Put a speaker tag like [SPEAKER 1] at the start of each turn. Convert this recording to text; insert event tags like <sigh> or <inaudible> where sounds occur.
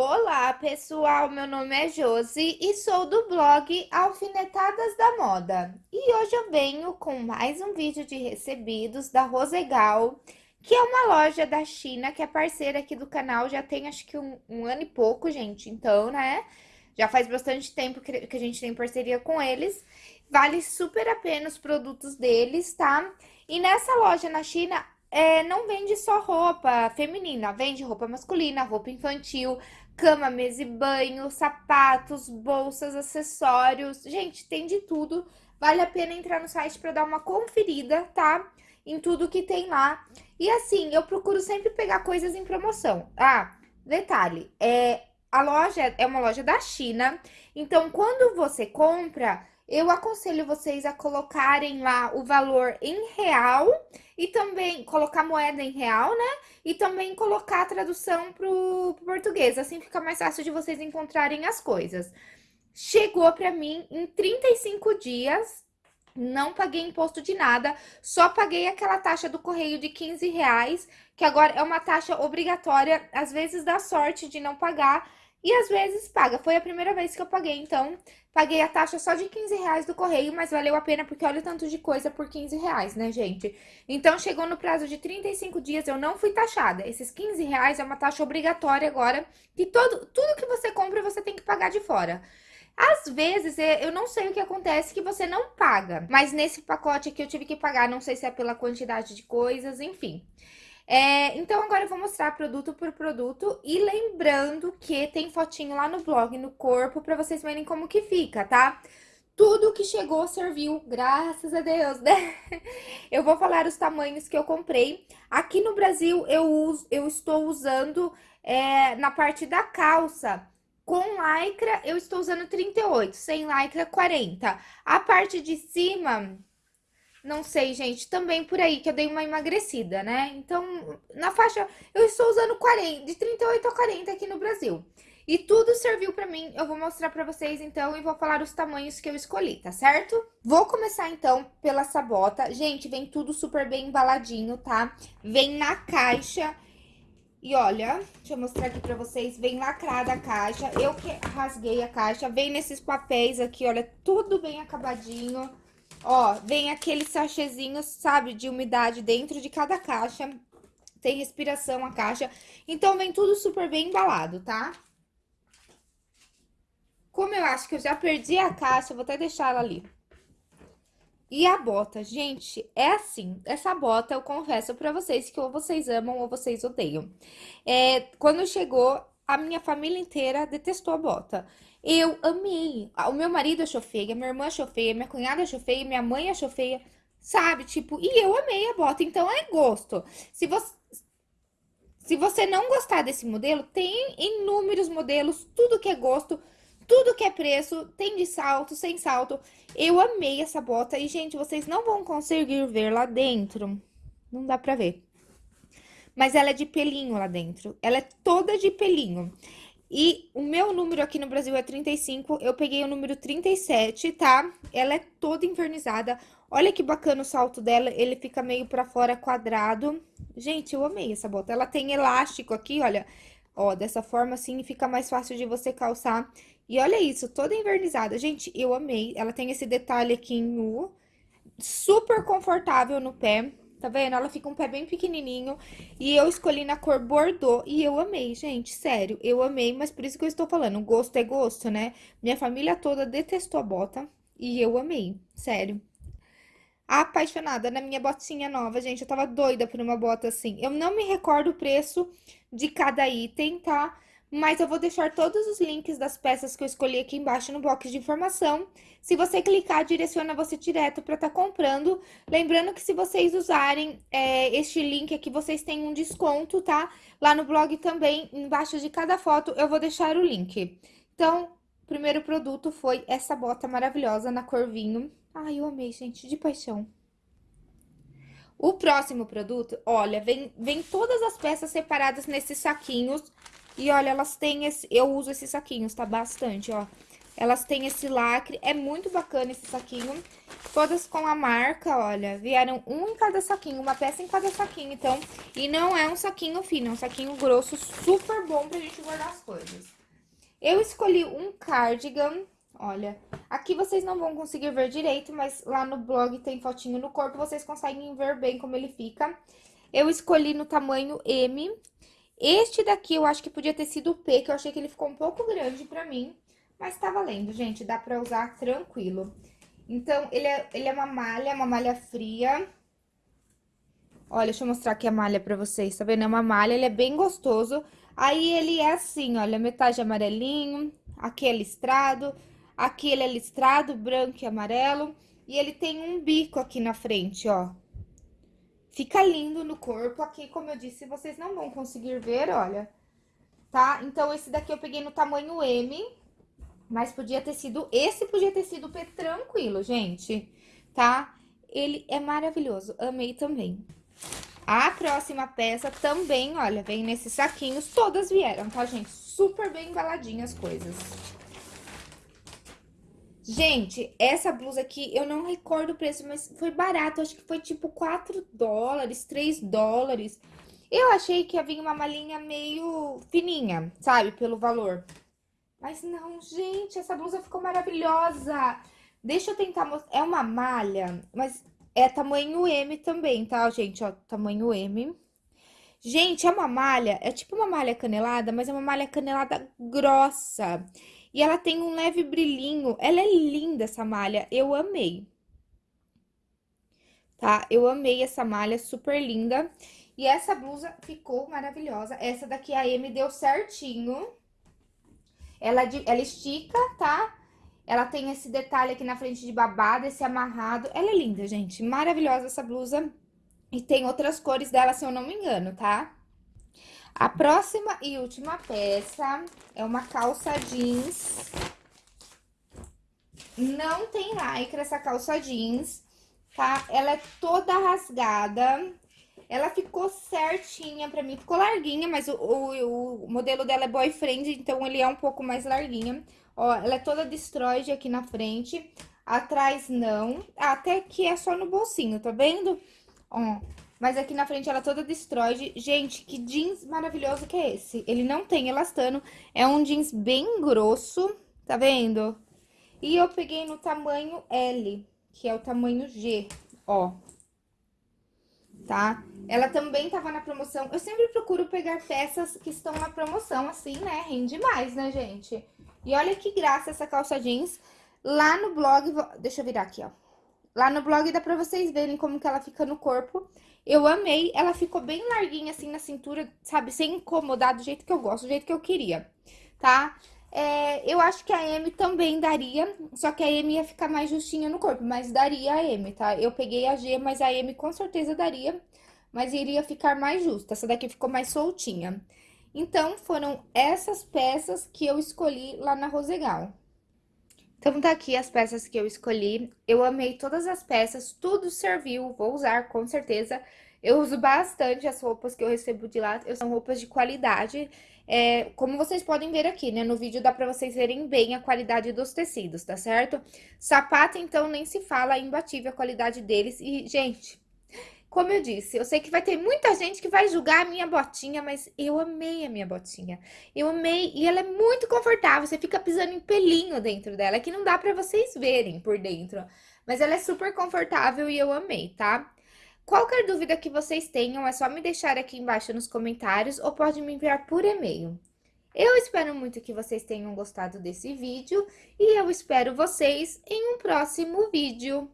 [SPEAKER 1] Olá, pessoal! Meu nome é Josi e sou do blog Alfinetadas da Moda. E hoje eu venho com mais um vídeo de recebidos da Rosegal, que é uma loja da China, que é parceira aqui do canal, já tem acho que um, um ano e pouco, gente. Então, né, já faz bastante tempo que, a gente tem parceria com eles. Vale super a pena os produtos deles, tá? E nessa loja na China, é, não vende só roupa feminina, vende roupa masculina, roupa infantil, cama, mesa e banho, sapatos, bolsas, acessórios. Gente, tem de tudo. Vale a pena entrar no site para dar uma conferida, tá? Em tudo que tem lá. E assim, eu procuro sempre pegar coisas em promoção. Ah, detalhe, é, a loja é uma loja da China, então quando você compra, eu aconselho vocês a colocarem lá o valor em real e também colocar moeda em real, né? E também colocar a tradução pro, pro português, assim fica mais fácil de vocês encontrarem as coisas. Chegou para mim em 35 dias, não paguei imposto de nada, só paguei aquela taxa do correio de 15 reais, que agora é uma taxa obrigatória, às vezes dá sorte de não pagar, e às vezes paga. Foi a primeira vez que eu paguei, então paguei a taxa só de 15 reais do correio, mas valeu a pena porque olha o tanto de coisa por 15 reais, né, gente? Então chegou no prazo de 35 dias, eu não fui taxada. Esses 15 reais é uma taxa obrigatória agora, que todo, tudo que você compra você tem que pagar de fora. Às vezes, é, eu não sei o que acontece que você não paga, mas nesse pacote aqui eu tive que pagar, não sei se é pela quantidade de coisas, enfim. É, então, agora eu vou mostrar produto por produto e lembrando que tem fotinho lá no blog, no corpo, pra vocês verem como que fica, tá? Tudo que chegou serviu, graças a Deus, né? <laughs> Eu vou falar os tamanhos que eu comprei. Aqui no Brasil, eu, uso, eu estou usando é, na parte da calça, com lycra, eu estou usando 38, sem lycra, 40. A parte de cima, não sei, gente, também por aí que eu dei uma emagrecida, né? Então, na faixa, eu estou usando 40, de 38 a 40 aqui no Brasil. E tudo serviu pra mim, eu vou mostrar pra vocês então e vou falar os tamanhos que eu escolhi, tá certo? Vou começar então pela sabota. Gente, vem tudo super bem embaladinho, tá? Vem na caixa e olha, deixa eu mostrar aqui pra vocês, vem lacrada a caixa. Eu que rasguei a caixa, vem nesses papéis aqui, olha, tudo bem acabadinho. Ó, vem aqueles sachezinhos, sabe, de umidade dentro de cada caixa. Tem respiração a caixa. Então, vem tudo super bem embalado, tá? Como eu acho que eu já perdi a caixa, vou até deixar ela ali. E a bota, gente, é assim, essa bota eu confesso pra vocês que ou vocês amam ou vocês odeiam. É, quando chegou, a minha família inteira detestou a bota. Eu amei. O meu marido achou feia, minha irmã achou feia, minha cunhada achou feia, minha mãe achou feia, sabe? Tipo, e eu amei a bota, então é gosto. Se você, se você não gostar desse modelo, tem inúmeros modelos, tudo que é gosto, tudo que é preço, tem de salto, sem salto. Eu amei essa bota e, gente, vocês não vão conseguir ver lá dentro. Não dá pra ver. Mas ela é de pelinho lá dentro. Ela é toda de pelinho. E o meu número aqui no Brasil é 35, eu peguei o número 37, tá? Ela é toda invernizada. Olha que bacana o salto dela, ele fica meio pra fora quadrado. Gente, eu amei essa bota. Ela tem elástico aqui, olha. Ó, dessa forma assim fica mais fácil de você calçar. E olha isso, toda invernizada. Gente, eu amei. Ela tem esse detalhe aqui em U. Super confortável no pé. Tá vendo? Ela fica um pé bem pequenininho. E eu escolhi na cor Bordeaux. E eu amei, gente. Sério, eu amei. Mas por isso que eu estou falando. Gosto é gosto, né? Minha família toda detestou a bota. E eu amei. Sério. Apaixonada na minha botinha nova, gente. Eu tava doida por uma bota assim. Eu não me recordo o preço de cada item, tá? Mas eu vou deixar todos os links das peças que eu escolhi aqui embaixo no box de informação. Se você clicar, direciona você direto para estar tá comprando. Lembrando que se vocês usarem é, este link aqui, vocês têm um desconto, tá? Lá no blog também, embaixo de cada foto, eu vou deixar o link. Então, o primeiro produto foi essa bota maravilhosa na cor vinho. Ai, eu amei, gente, de paixão. O próximo produto, olha, vem, vem todas as peças separadas nesses saquinhos e olha, elas têm esse... Eu uso esses saquinhos, tá? Bastante, ó. Elas têm esse lacre. É muito bacana esse saquinho. todas com a marca, olha, vieram um em cada saquinho, uma peça em cada saquinho, então, e não é um saquinho fino, é um saquinho grosso, super bom pra gente guardar as coisas. Eu escolhi um cardigan, olha, aqui vocês não vão conseguir ver direito, mas lá no blog tem fotinho no corpo, vocês conseguem ver bem como ele fica. Eu escolhi no tamanho M, este daqui eu acho que podia ter sido o P, que eu achei que ele ficou um pouco grande pra mim, mas tá valendo, gente, dá pra usar tranquilo. Então, ele é, ele é uma malha, uma malha fria. Olha, deixa eu mostrar aqui a malha pra vocês, tá vendo? É uma malha, ele é bem gostoso. Aí, ele é assim, olha, metade amarelinho, aqui é listrado, aqui ele é listrado, branco e amarelo. E ele tem um bico aqui na frente, ó. Fica lindo no corpo. Aqui, como eu disse, vocês não vão conseguir ver, olha. Tá? Então, esse daqui eu peguei no tamanho M. Mas podia ter sido, esse podia ter sido P tranquilo, gente, tá? Ele é maravilhoso, amei também. A próxima peça também, olha, vem nesses saquinhos, todas vieram, tá, gente? Super bem embaladinhas as coisas. Gente, essa blusa aqui, eu não recordo o preço, mas foi barato, acho que foi tipo 4 dólares, 3 dólares. Eu achei que ia vir uma malinha meio fininha, sabe, pelo valor. Mas não, gente, essa blusa ficou maravilhosa. Deixa eu tentar mostrar. É uma malha, mas é tamanho M também, tá, gente? Ó, tamanho M. Gente, é uma malha, é tipo uma malha canelada, mas é uma malha canelada grossa. E ela tem um leve brilhinho. Ela é linda, essa malha. Eu amei. Tá? Eu amei essa malha, super linda. E essa blusa ficou maravilhosa. Essa daqui a M deu certinho. Ela, ela estica, tá? Ela tem esse detalhe aqui na frente de babado, esse amarrado. Ela é linda, gente. Maravilhosa essa blusa. E tem outras cores dela, se eu não me engano, tá? A próxima e última peça é uma calça jeans. Não tem lycra essa calça jeans, tá? Ela é toda rasgada. Ela ficou certinha pra mim, ficou larguinha, mas o, o, o, modelo dela é boyfriend, então ele é um pouco mais larguinha. Ó, ela é toda destroyed aqui na frente, atrás não, até que é só no bolsinho, tá vendo? Ó, mas aqui na frente ela toda destroyed. Gente, que jeans maravilhoso que é esse? Ele não tem elastano, é um jeans bem grosso, tá vendo? E eu peguei no tamanho L, que é o tamanho G, ó tá? Ela também tava na promoção. Eu sempre procuro pegar peças que estão na promoção, assim, né? Rende mais, né, gente? E olha que graça essa calça jeans. Lá no blog, deixa eu virar aqui, ó. Lá no blog dá pra vocês verem como que ela fica no corpo. Eu amei, ela ficou bem larguinha assim na cintura, sabe? Sem incomodar do jeito que eu gosto, do jeito que eu queria, tá? É, eu acho que a M também daria, só que a M ia ficar mais justinha no corpo, mas daria a M, tá? Eu peguei a G, mas a M com certeza daria, mas iria ficar mais justa. Essa daqui ficou mais soltinha. Então, foram essas peças que eu escolhi lá na Rosegal. Então, tá aqui as peças que eu escolhi. Eu amei todas as peças, tudo serviu, vou usar com certeza. Eu uso bastante as roupas que eu recebo de lá, são roupas de qualidade. É, como vocês podem ver aqui, né? No vídeo dá pra vocês verem bem a qualidade dos tecidos, tá certo? Sapato, então, nem se fala, é imbatível a qualidade deles. E, gente, como eu disse, eu sei que vai ter muita gente que vai julgar a minha botinha, mas eu amei a minha botinha. Eu amei, e ela é muito confortável, você fica pisando em pelinho dentro dela, que não dá pra vocês verem por dentro. Mas ela é super confortável e eu amei, tá? Qualquer dúvida que vocês tenham, é só me deixar aqui embaixo nos comentários ou pode me enviar por e-mail. Eu espero muito que vocês tenham gostado desse vídeo e eu espero vocês em um próximo vídeo.